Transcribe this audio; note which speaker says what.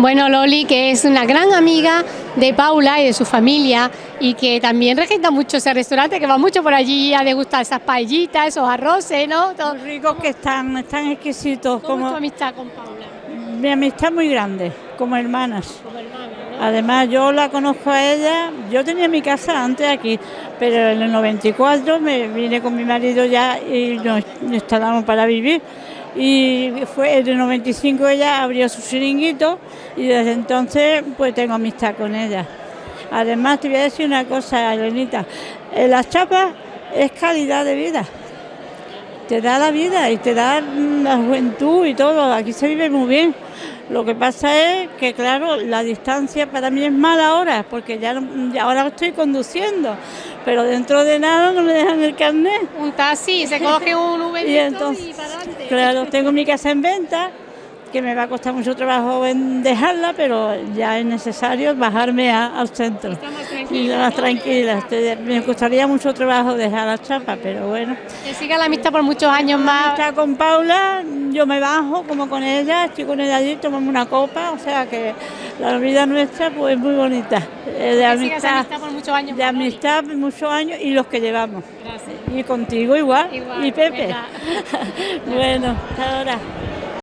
Speaker 1: Bueno, Loli, que es una gran amiga de Paula y de su familia y que también regenta mucho ese restaurante, que va mucho por allí a degustar esas paellitas, esos arroces, ¿no?
Speaker 2: Todo. ricos que están, están exquisitos.
Speaker 1: ¿Cómo como... es tu amistad con Paula?
Speaker 2: Mi amistad muy grande, como hermanas. Como hermanas. Además, yo la conozco a ella, yo tenía mi casa antes aquí, pero en el 94 me vine con mi marido ya y nos instalamos para vivir. Y fue en el 95 ella abrió su chiringuito y desde entonces pues tengo amistad con ella. Además te voy a decir una cosa, Elenita, las chapas es calidad de vida te da la vida y te da la juventud y todo. Aquí se vive muy bien. Lo que pasa es que, claro, la distancia para mí es mala ahora, porque ya, ahora estoy conduciendo, pero dentro de nada no me dejan el carnet.
Speaker 1: Un taxi, se coge un Uber y, entonces, y para adelante.
Speaker 2: Claro, tengo mi casa en venta que me va a costar mucho trabajo en dejarla, pero ya es necesario bajarme al centro. Y más tranquila. Me costaría mucho trabajo dejar la chapa, pero bueno.
Speaker 1: Que siga la amistad por muchos años más.
Speaker 2: Está con Paula, yo me bajo como con ella, estoy con ella allí, tomamos una copa, o sea que la vida nuestra pues es muy bonita.
Speaker 1: Eh, de amistad, por muchos años.
Speaker 2: De amistad por muchos años y los que llevamos. Gracias. Y contigo igual. y Pepe. bueno, hasta ahora.